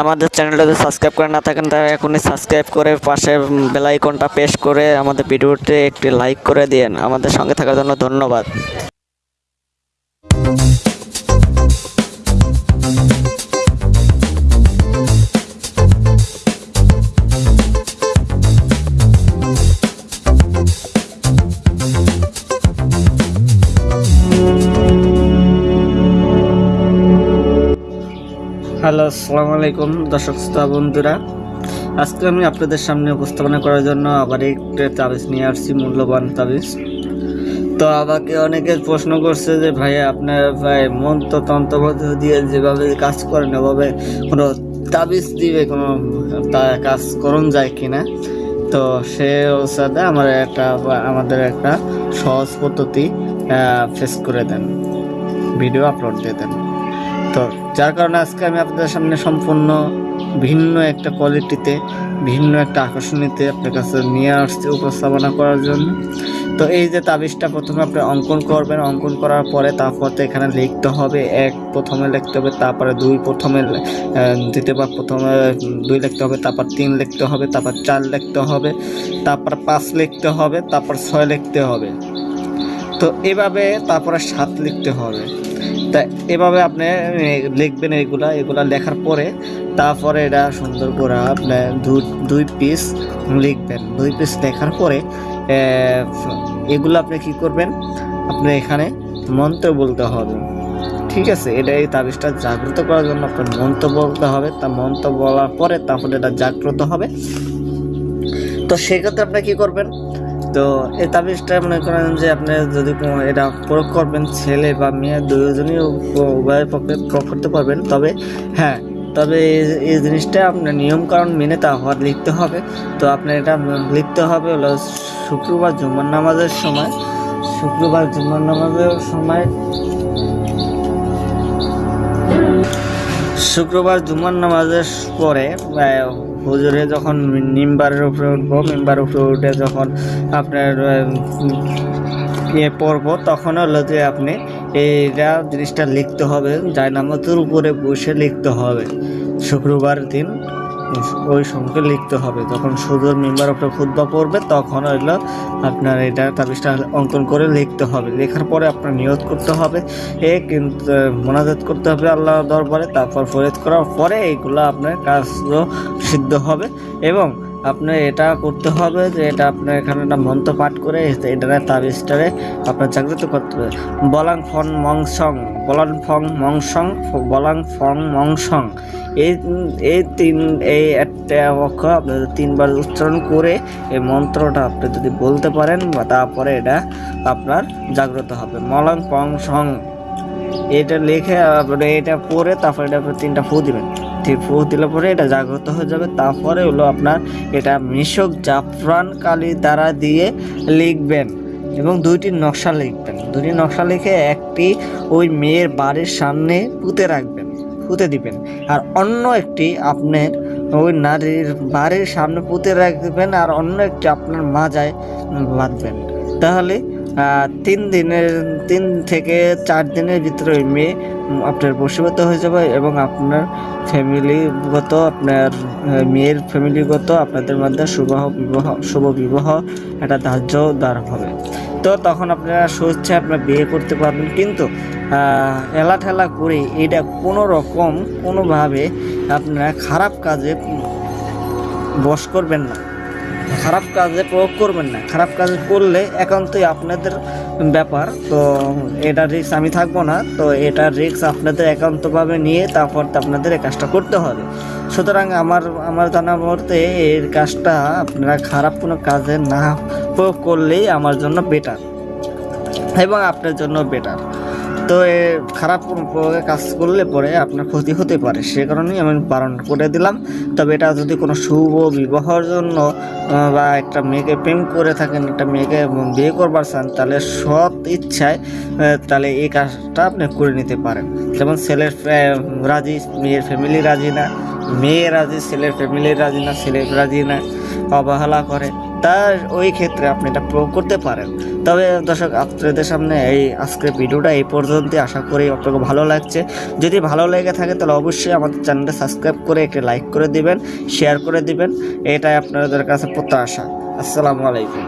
আমাদের চ্যানেলটা যদি সাবস্ক্রাইব করে না থাকেন তারা এখনই সাবস্ক্রাইব করে পাশে বেলাইকনটা প্রেস করে আমাদের ভিডিওতে একটি লাইক করে দিন আমাদের সঙ্গে থাকার জন্য ধন্যবাদ। হ্যালো আসসালামু আলাইকুম দর্শক শ্রোতা বন্ধুরা। আজকে আমি আপনাদের সামনে উপস্থাপনা করার জন্য আবার একটু তাবিজ নিয়ে আসছি, মূল্যবান তাবিজ। তো আমাকে অনেকে প্রশ্ন করছে যে ভাই আপনার, ভাই মন্ত্র তন্ত্র দিয়ে যেভাবে কাজ করেন, ওভাবে কোনো তাবিজ দিবে কোনো তা কাজ করুন যায় কিনা? তো সে সাথে আমার একটা, আমাদের একটা সহজ পদ্ধতি ফেস করে দেন ভিডিও আপলোড দিয়ে দেন। তো যার কারণে আজকে আমি আপনাদের সামনে সম্পূর্ণ ভিন্ন একটা কোয়ালিটিতে ভিন্ন একটা আকর্ষণীতে আপনার কাছে নিয়ে আসছি উপস্থাপনা করার জন্য। তো এই যে তাবিজটা প্রথমে আপনি অঙ্কন করবেন অঙ্কন করার পরে তারপর তো এখানে লিখতে হবে এক প্রথমে লিখতে হবে তারপরে দুই প্রথমে আহ, দ্বিতীয়বার প্রথমে দুই লিখতে হবে তারপর তিন লিখতে হবে তারপর চার লিখতে হবে তারপর পাঁচ লিখতে হবে তারপর ছয় লিখতে হবে। তো এভাবে তারপরে সাত লিখতে হবে। তা এভাবে আপনি লিখবেন এগুলা এগুলা লেখার পরে তারপরে এটা সুন্দর করে আপনি দুই পিস লিখবেন। দুই পিস লেখার পরে এগুলো আপনি কি করবেন? আপনি এখানে মন্ত্র বলতে হবে। ঠিক আছে, এটা এই তাবিজটা জাগ্রত করার জন্য আপনার মন্ত্র বলতে হবে। তা মন্ত্র বলার পরে তারপরে এটা জাগ্রত হবে। তো সেক্ষেত্রে আপনি কি করবেন? তো এই তাবিজটা মনে করেন যে আপনি যদি এটা প্রয়োগ করবেন, ছেলে বা মেয়ে দুজনই উভয় পক্ষে প্রয়োগ করতে পারবেন। তবে হ্যাঁ তবে এই- এই জিনিসটা আপনার নিয়মকানুন মেনে তা হওয়ার লিখতে হবে। তো আপনার এটা লিখতে হবে হলো শুক্রবার জুম্মার নামাজের সময়। শুক্রবার জুম্মার নামাজের সময় শুক্রবার জুমার নামাজের পরে হুজুরে যখন নিম্বারের উপরে উঠবো, মেম্বার উপরে উঠে যখন আপনার ইয়ে পড়ব, তখন হলো যে আপনি এইটা জিনিসটা লিখতে হবে যাই নামাজের উপরে বসে লিখতে হবে। শুক্রবার দিন ওই সঙ্গে লিখতে হবে। যখন সুদূর মেম্বার উপরে খুদ্া পড়বে, তখন হইল আপনার এটা তাবিজটা অঙ্কন করে লিখতে হবে। লেখার পরে আপনার নিয়ত করতে হবে। এ কিন্তু মোনাজাত করতে হবে আল্লাহ দরবারে, তারপর ফরিয়াদ করার পরে এইগুলো আপনার কাজ সিদ্ধ হবে এবং আপনার এটা করতে হবে যে এটা আপনার এখানে একটা মন্ত্র পাঠ করে এটা তাবিজটারে আপনার জাগ্রত করতে হবে। বলাং ফং মংসং বলাং ফং মংসং বলাং ফং মংসং এই এই তিন, এই একটা অক্ষর আপনি যদি তিনবার উচ্চারণ করে এই মন্ত্রটা আপনি যদি বলতে পারেন, বা তারপরে এটা আপনার জাগ্রত হবে। মলাং পং সং। এটা লিখে আপনি এটা পরে তারপরে এটা তিনটা ফু দিবেন। ঠিক দিলে পরে এটা জাগ্রত হয়ে যাবে। তারপরে হলো আপনার এটা মিশক জাফরান কালি দ্বারা দিয়ে লিখবেন এবং দুইটি নকশা লিখবেন। দুটি নকশা লিখে একটি ওই মেয়ের বাড়ির সামনে পুঁতে রাখবেন, পুঁতে দিবেন। আর অন্য একটি আপনার ওই নারীর বাড়ির সামনে পুঁতে রাখবেন আর অন্য একটি আপনার মাজায় বাঁধবেন। তাহলে তিন দিনের, তিন থেকে চার দিনের ভিতরে ওই মেয়ে আপনার বসীভূত হয়ে যাবে এবং আপনার ফ্যামিলিগত, আপনার মেয়ের ফ্যামিলিগত আপনাদের মধ্যে শুভ বিবাহ শুভ বিবাহ একটা ধার্য দ্বার হবে। তো তখন আপনারা স্বেচ্ছে আপনার বিয়ে করতে পারবেন। কিন্তু এলা ঠেলা করে এটা কোনো রকম কোনোভাবে আপনারা খারাপ কাজে বশ করবেন না। খারাপ কাজে প্রয়োগ করবেন না। খারাপ কাজ করলে একান্তই আপনাদের ব্যাপার। তো এটা রিস্ক আমি থাকব না। তো এটা রিস্ক আপনাদের একান্তভাবে নিয়ে তারপর আপনাদের এই কাজটা করতে হবে। সুতরাং আমার আমার জানা মতে এর কাজটা আপনারা খারাপ কোনো কাজে না প্রয়োগ করলেই আমার জন্য বেটার এবং আপনার জন্য বেটার তো এ খারাপ কাজ করলে পরে আপনার ক্ষতি হতে পারে। সে কারণেই আমি বারণ করে দিলাম। তবে এটা যদি কোনো শুভ বিবাহর জন্য বা একটা মেয়েকে প্রেম করে থাকেন, একটা মেয়েকে বিয়ে করবার চান, তাহলে সৎ ইচ্ছায় তাহলে এই কাজটা আপনি করে নিতে পারেন। যেমন ছেলের রাজি, মেয়ের ফ্যামিলি রাজি না, মেয়ে রাজি, ছেলের ফ্যামিলি রাজি না ছেলে রাজি না, অবহেলা করে। তার ওই ক্ষেত্রে আপনি এটা প্রয়োগ করতে পারেন। তবে দর্শক, আপনাদের সামনে এই আজকের ভিডিওটা এই পর্যন্ত আশা করি আপনাকে ভালো লাগছে। যদি ভালো লেগে থাকে, তাহলে অবশ্যই আমাদের চ্যানেলটা সাবস্ক্রাইব করে একটি লাইক করে দিবেন, শেয়ার করে দিবেন। এটাই আপনাদের কাছে প্রত্যাশা। আসসালামু আলাইকুম।